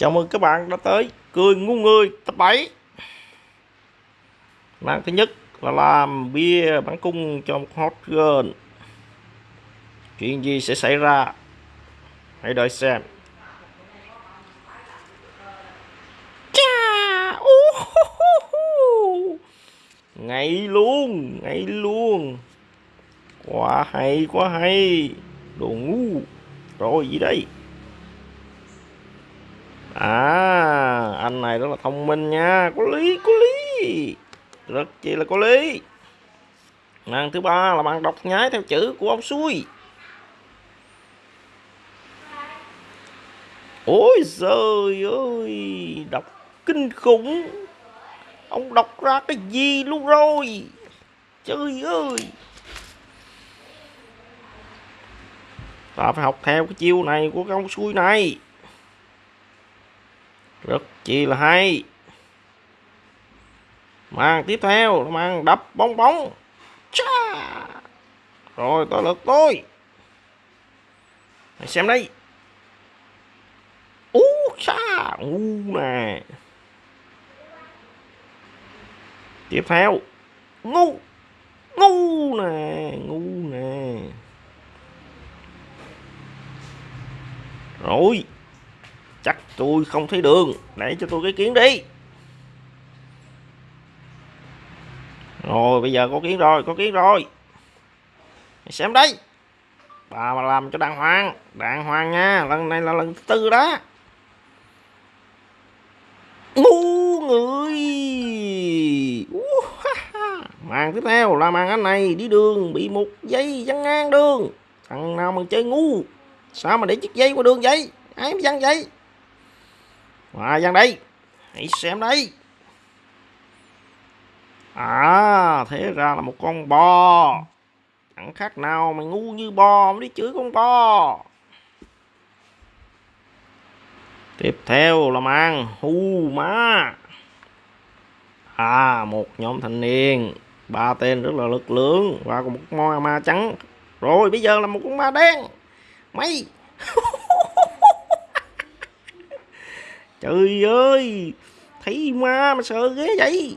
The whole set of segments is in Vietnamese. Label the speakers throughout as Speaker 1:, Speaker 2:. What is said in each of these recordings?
Speaker 1: Chào mừng các bạn đã tới Cười ngu người tập 7 Màn thứ nhất là làm bia bắn cung cho một hot girl. Chuyện gì sẽ xảy ra? Hãy đợi xem. Chà, uh, uh, uh, Ngay luôn, ngay luôn. Quá hay, quá hay. Đồ ngu. Rồi gì đây? À anh này rất là thông minh nha. Có lý có lý. Rất chi là có lý. Màn thứ ba là bạn đọc nhái theo chữ của ông xui. Ôi trời ơi, Đọc kinh khủng. Ông đọc ra cái gì luôn rồi? Trời ơi. Ta phải học theo cái chiêu này của cái ông xui này rất chi là hay. Màn tiếp theo là màn đập bóng bóng. Chà. rồi, tới lượt tôi. Hãy xem đây. Ú xa ngu nè. Tiếp theo. Ngu! Ngu nè ngu nè. Rồi chắc tôi không thấy đường. Để cho tôi cái kiến đi. Rồi, bây giờ có kiến rồi, có kiến rồi. Xem đấy bà mà làm cho đàng hoàng. Đàng hoàng nha, lần này là lần thứ tư đó. Ngu người. Màn tiếp theo là màn anh này đi đường, bị một dây văng ngang đường. Thằng nào mà chơi ngu? Sao mà để chiếc dây qua đường vậy? Ai mà văng vậy? Và gian đây hãy xem đây à thế ra là một con bò. Chẳng khác nào mày ngu như bò mới đi chửi con bò. Tiếp theo là mang hu má. À một nhóm thanh niên. Ba tên rất là lực lượng. Và một con ma trắng. Rồi, bây giờ là một con ma đen. Mày. trời ơi, thấy ma mà sợ ghê vậy.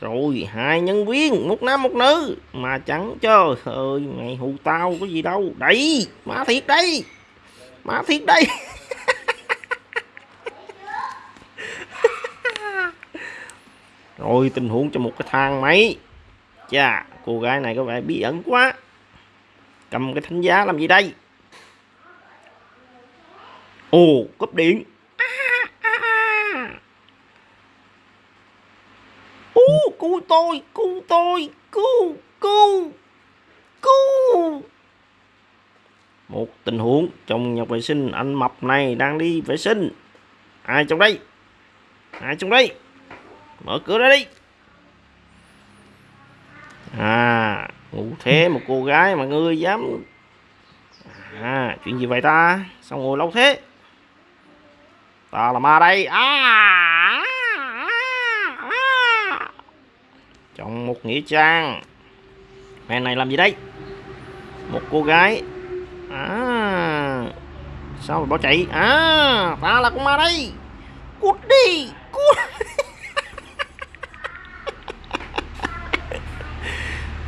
Speaker 1: Rồi hai nhân viên, một nam, một nữ. Mà chẳng trời ơi, mày hù tao có gì đâu. Đây, má thiệt đây. Má thiệt đây. Rồi tình huống cho một cái thang máy. Chà, cô gái này có vẻ bí ẩn quá. Cầm cái thánh giá làm gì đây? Ồ, cúp điện Cứu, cứu tôi, cứu tôi, cứu, cứu, cứu. Một tình huống trong nhà vệ sinh anh mập này đang đi vệ sinh. Ai trong đây? Ai trong đây? Mở cửa ra đi. À, ngủ thế một cô gái mà ngươi dám À, chuyện gì vậy ta? Sao ngồi lâu thế? Ta là ma đây. À! Chọn một nghĩa trang. Mẹ này làm gì đấy một cô gái. À sao mà bỏ chạy? À ta là con ma đây. Cút đi, cút.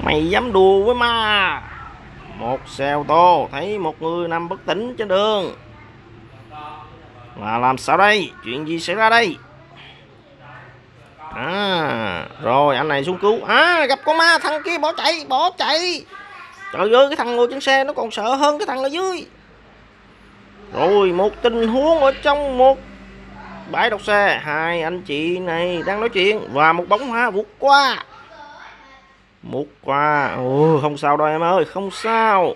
Speaker 1: Mày dám đùa với ma. Một xe ô tô, thấy một người nằm bất tỉnh trên đường. Mà làm sao đây? Chuyện gì xảy ra đây? À rồi, anh này xuống cứu. À gặp con ma thằng kia, bỏ chạy bỏ chạy. Trời ơi, cái thằng ngồi trên xe nó còn sợ hơn cái thằng ở dưới. Rồi, một tình huống ở trong một bãi đậu xe. Hai anh chị này đang nói chuyện và một bóng hoa vụt qua. Một qua. Ồ, không sao đâu em ơi, không sao.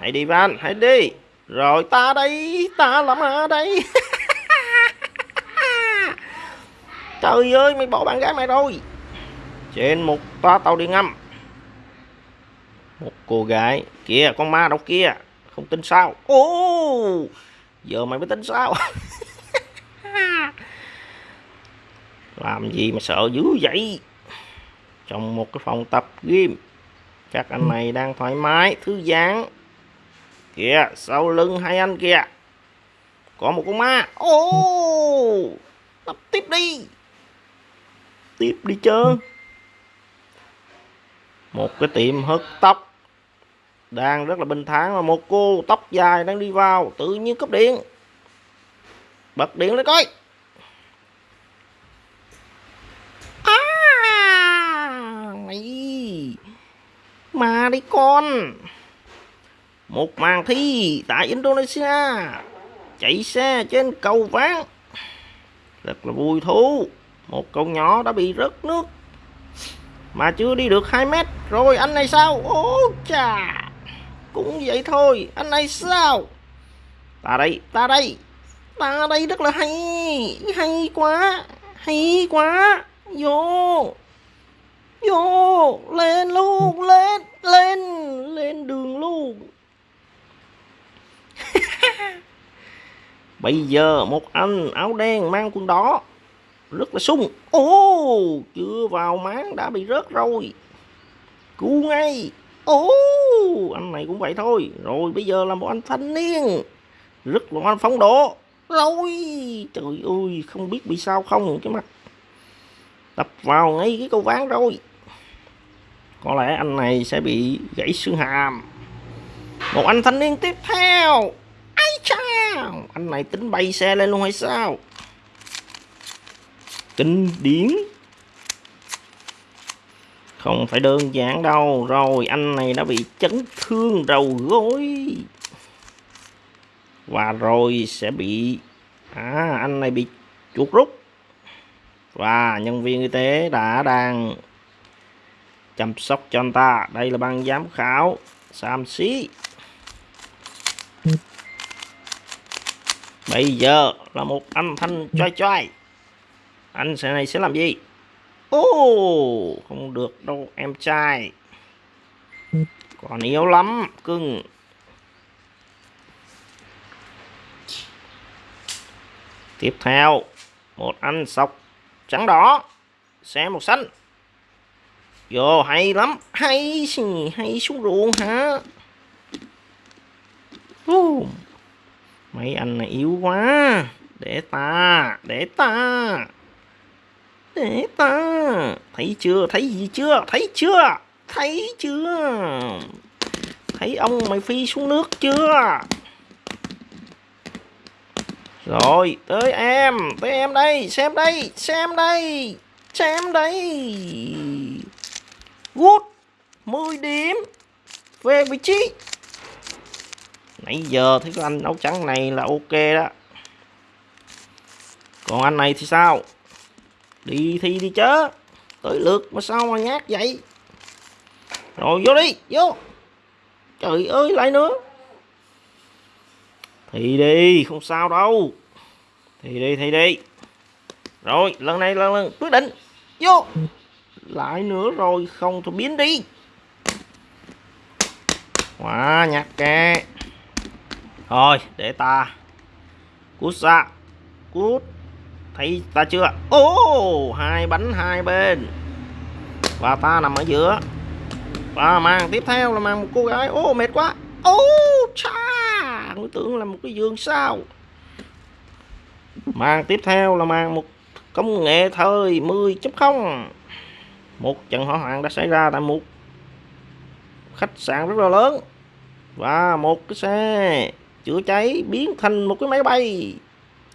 Speaker 1: Hãy đi, van, hãy đi. Rồi, ta đây, ta làm ở đây? Trời ơi, mày bỏ bạn gái mày rồi. Trên một toa tàu điện ngầm. Một cô gái Kìa con ma đâu kia, Không tin sao? Ô Giờ mày mới tin sao? Làm gì mà sợ dữ vậy? Trong một cái phòng tập gym Các anh này đang thoải mái, Thư giãn. Kìa, sau lưng hai anh kìa. Có một con ma. Ô tập tiếp đi tiếp đi chứ một cái tiệm hớt tóc đang rất là bình thản mà một cô tóc dài đang đi vào tự nhiên cúp điện. Bật điện lên coi. À mày. Mà đi con. Một màn thi tại Indonesia chạy xe trên cầu ván rất là vui thú một cậu nhỏ đã bị rớt nước. Mà chưa đi được 2 mét. Rồi anh này sao? Ô chà. Cũng vậy thôi. Anh này sao? Ta đây ta đây. Ta đây rất là hay. Hay quá. Hay quá. Vô. Vô. Lên luôn, lên lên. Lên đường luôn. Bây giờ một anh áo đen mang quần đỏ rất là sung. Ô chưa vào máng đã bị rớt rồi. Cứu ngay. Ô anh này cũng vậy thôi. Rồi bây giờ là một anh thanh niên. Rất là anh phóng độ rồi trời ơi không biết bị sao không. Cái mặt. Tập vào ngay cái câu ván rồi. Có lẽ anh này sẽ bị gãy xương hàm. Một anh thanh niên tiếp theo. Ai chao, anh này tính bay xe lên luôn hay sao? Kinh điển. Không phải đơn giản đâu. Rồi anh này đã bị chấn thương đầu gối. Và rồi sẽ bị à, anh này bị chuột rút. Và nhân viên y tế đã đang chăm sóc cho anh ta. Đây là ban giám khảo Sam xí bây giờ là một anh thanh choi choi anh sẽ này sẽ làm gì? Ô oh, không được đâu em trai. Còn yếu lắm cưng. Tiếp theo một anh sọc trắng đỏ xe một xanh. Vô hay lắm hay hay xuống ruộng hả? Uh, mấy anh này yếu quá. Để ta để ta để ta. Thấy chưa? Thấy gì chưa? Thấy chưa? Thấy chưa? Thấy ông mày phi xuống nước chưa? Rồi, tới em. Tới em đây. Xem đây. Xem đây. Xem đây. Good. 10 điểm. Về vị trí. Nãy giờ thấy cái anh áo trắng này là ok đó. Còn anh này thì sao? Đi thi đi chứ tới lượt mà sao mà nhát vậy? Rồi, vô đi, vô. Trời ơi, lại nữa. Thì đi, không sao đâu. Thì đi thì đi. Rồi, lần này lần lần quyết định. Vô. Lại nữa rồi, không tôi biến đi. Quá nhặt kè. Thôi để ta. Cút ra cút thấy ta chưa? Ô, hai bánh hai bên. Và ta nằm ở giữa. Và màn tiếp theo là màn một cô gái. Ô, mệt quá. Ô, cha! Tôi tưởng là một cái giường sao? Màn tiếp theo là màn một công nghệ thời 10.0 một trận hỏa hoạn đã xảy ra tại một khách sạn rất là lớn. Và một cái xe chữa cháy biến thành một cái máy bay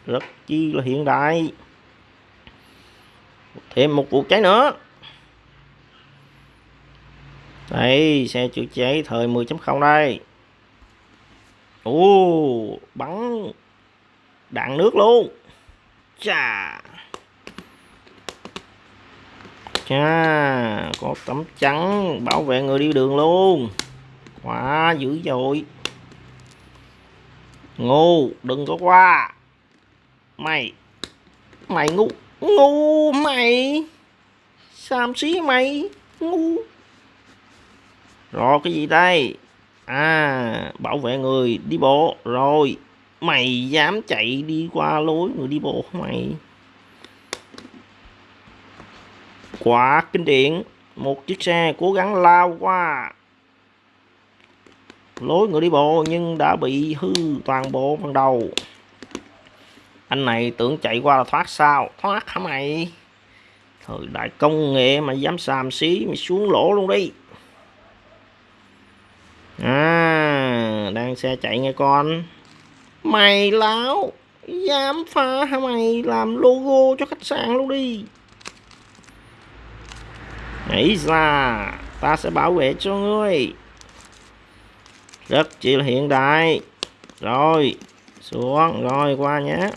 Speaker 1: rất chi là hiện đại. Thêm một vụ cháy nữa. Đây, xe chữa cháy thời 10.0 đây. Ồ, bắn đạn nước luôn. Chà. Chà, có tấm trắng bảo vệ người đi đường luôn. Quá dữ dội. Ngu đừng có qua mày. Mày ngu. Ngu mày. Xàm xí mày. Ngu. Rồi, cái gì đây? À bảo vệ người. Đi bộ. Rồi, mày dám chạy đi qua lối người đi bộ mày? Quá kinh điển. Một chiếc xe cố gắng lao qua lối người đi bộ nhưng đã bị hư toàn bộ phần đầu anh này tưởng chạy qua là thoát sao? Thoát hả mày? Thời đại công nghệ mà dám xàm xí, mày xuống lỗ luôn đi. À đang xe chạy nghe con. Mày láo, dám phá hả mày? Làm logo cho khách sạn luôn đi. Nghĩ ra, ta sẽ bảo vệ cho ngươi. Rất chi là hiện đại. Rồi, xuống, rồi qua nhé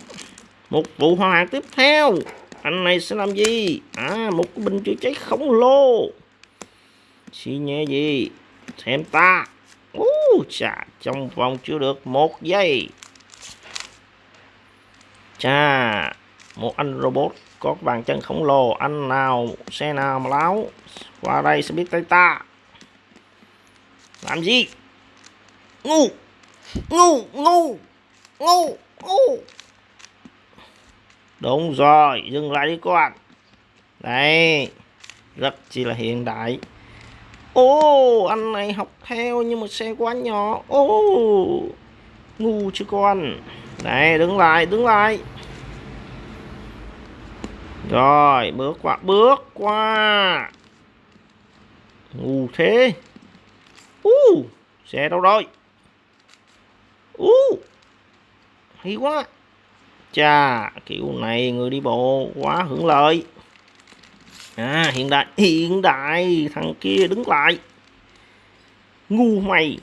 Speaker 1: một vụ hỏa hoạn tiếp theo. Anh này sẽ làm gì? À một cái bình chữa cháy khổng lồ. Xi nhẹ gì? Xem ta. Uh, chà trong vòng chưa được một giây. Chà một anh robot có bàn chân khổng lồ. Anh nào xe nào mà láo qua đây sẽ biết tay ta. Làm gì? Ngu ngu ngu ngu ngu đúng rồi dừng lại đi con. Đây rất chỉ là hiện đại. Ô anh này học theo nhưng mà xe quá nhỏ. Ô ngu chứ con. Này đứng lại đứng lại. Rồi bước qua bước qua. Ngu thế. Uh, xe đâu rồi? Uh, hay quá chà kiểu này, người đi bộ quá hưởng lợi. À hiện đại hiện đại, thằng kia đứng lại. Ngu mày.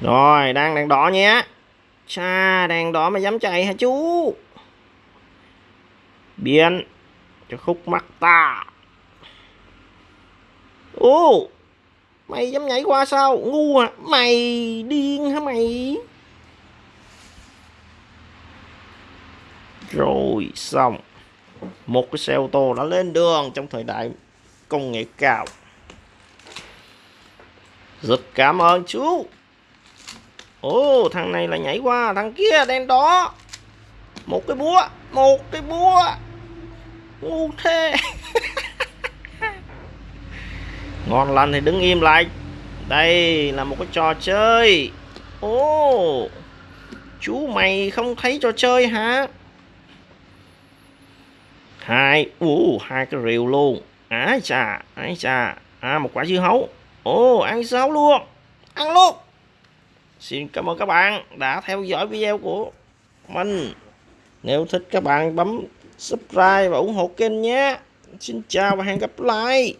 Speaker 1: Rồi, đang đèn đỏ nhé. Cha đèn đỏ mà dám chạy hả chú? Biến cho khúc mắt ta. Ô mày dám nhảy qua sao? Ngu à mày điên hả mày? Rồi xong. Một cái xe ô tô đã lên đường trong thời đại công nghệ cao. Rất cảm ơn chú. Ô thằng này là nhảy qua, thằng kia đen đó một cái búa, một cái búa. Ngu thế. Ngon lành thì đứng im lại. Đây là một cái trò chơi. Ô chú mày không thấy trò chơi hả? Hai u hai cái rìu luôn. Ái chà ái chà. À một quả dưa hấu. Ồ, ăn dưa hấu luôn? Ăn luôn. Xin cảm ơn các bạn đã theo dõi video của mình. Nếu thích các bạn bấm subscribe và ủng hộ kênh nhé. Xin chào và hẹn gặp lại.